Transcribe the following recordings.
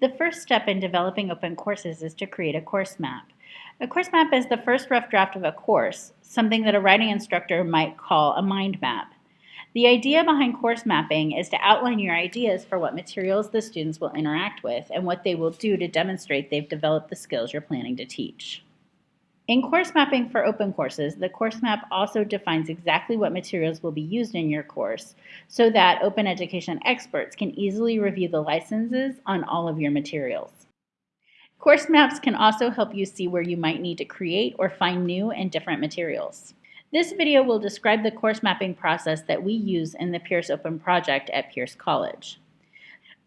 The first step in developing open courses is to create a course map. A course map is the first rough draft of a course, something that a writing instructor might call a mind map. The idea behind course mapping is to outline your ideas for what materials the students will interact with and what they will do to demonstrate they've developed the skills you're planning to teach. In course mapping for open courses, the course map also defines exactly what materials will be used in your course so that open education experts can easily review the licenses on all of your materials. Course maps can also help you see where you might need to create or find new and different materials. This video will describe the course mapping process that we use in the Pierce Open project at Pierce College.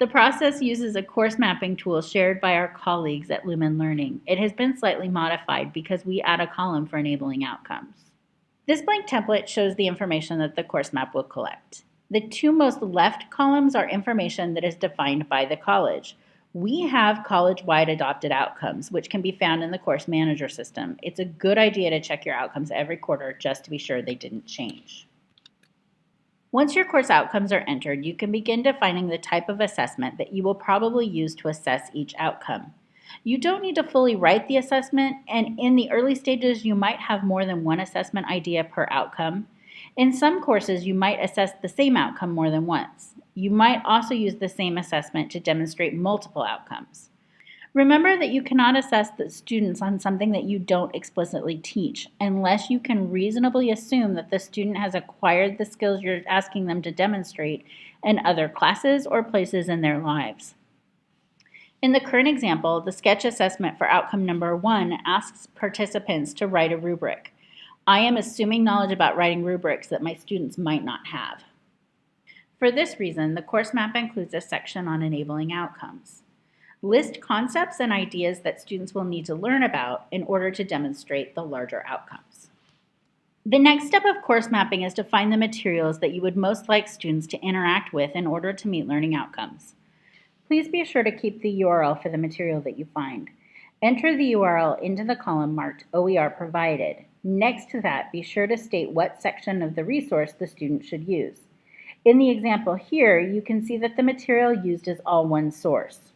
The process uses a course mapping tool shared by our colleagues at Lumen Learning. It has been slightly modified because we add a column for enabling outcomes. This blank template shows the information that the course map will collect. The two most left columns are information that is defined by the college. We have college-wide adopted outcomes, which can be found in the course manager system. It's a good idea to check your outcomes every quarter just to be sure they didn't change. Once your course outcomes are entered, you can begin defining the type of assessment that you will probably use to assess each outcome. You don't need to fully write the assessment, and in the early stages, you might have more than one assessment idea per outcome. In some courses, you might assess the same outcome more than once. You might also use the same assessment to demonstrate multiple outcomes. Remember that you cannot assess the students on something that you don't explicitly teach unless you can reasonably assume that the student has acquired the skills you're asking them to demonstrate in other classes or places in their lives. In the current example, the sketch assessment for outcome number one asks participants to write a rubric. I am assuming knowledge about writing rubrics that my students might not have. For this reason, the course map includes a section on enabling outcomes. List concepts and ideas that students will need to learn about in order to demonstrate the larger outcomes. The next step of course mapping is to find the materials that you would most like students to interact with in order to meet learning outcomes. Please be sure to keep the URL for the material that you find. Enter the URL into the column marked OER provided. Next to that, be sure to state what section of the resource the student should use. In the example here, you can see that the material used is all one source.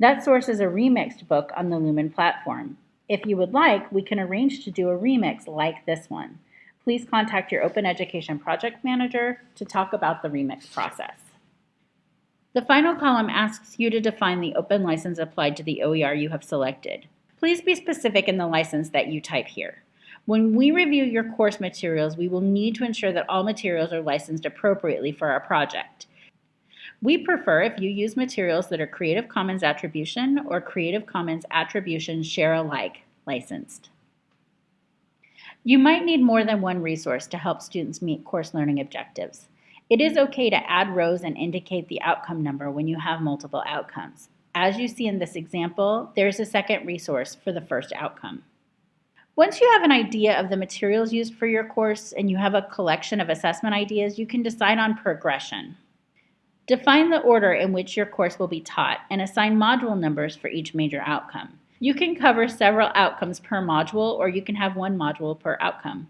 That source is a remixed book on the Lumen platform. If you would like, we can arrange to do a remix like this one. Please contact your Open Education Project Manager to talk about the remix process. The final column asks you to define the open license applied to the OER you have selected. Please be specific in the license that you type here. When we review your course materials, we will need to ensure that all materials are licensed appropriately for our project. We prefer if you use materials that are Creative Commons Attribution or Creative Commons Attribution Share Alike licensed. You might need more than one resource to help students meet course learning objectives. It is okay to add rows and indicate the outcome number when you have multiple outcomes. As you see in this example, there's a second resource for the first outcome. Once you have an idea of the materials used for your course and you have a collection of assessment ideas, you can decide on progression. Define the order in which your course will be taught and assign module numbers for each major outcome. You can cover several outcomes per module or you can have one module per outcome.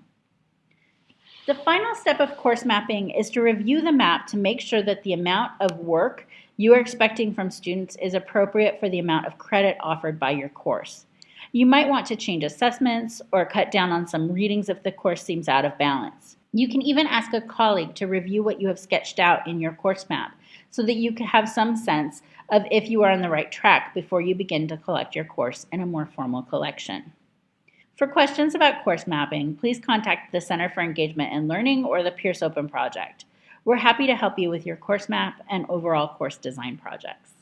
The final step of course mapping is to review the map to make sure that the amount of work you are expecting from students is appropriate for the amount of credit offered by your course. You might want to change assessments or cut down on some readings if the course seems out of balance. You can even ask a colleague to review what you have sketched out in your course map so that you can have some sense of if you are on the right track before you begin to collect your course in a more formal collection. For questions about course mapping, please contact the Center for Engagement and Learning or the Pierce Open Project. We're happy to help you with your course map and overall course design projects.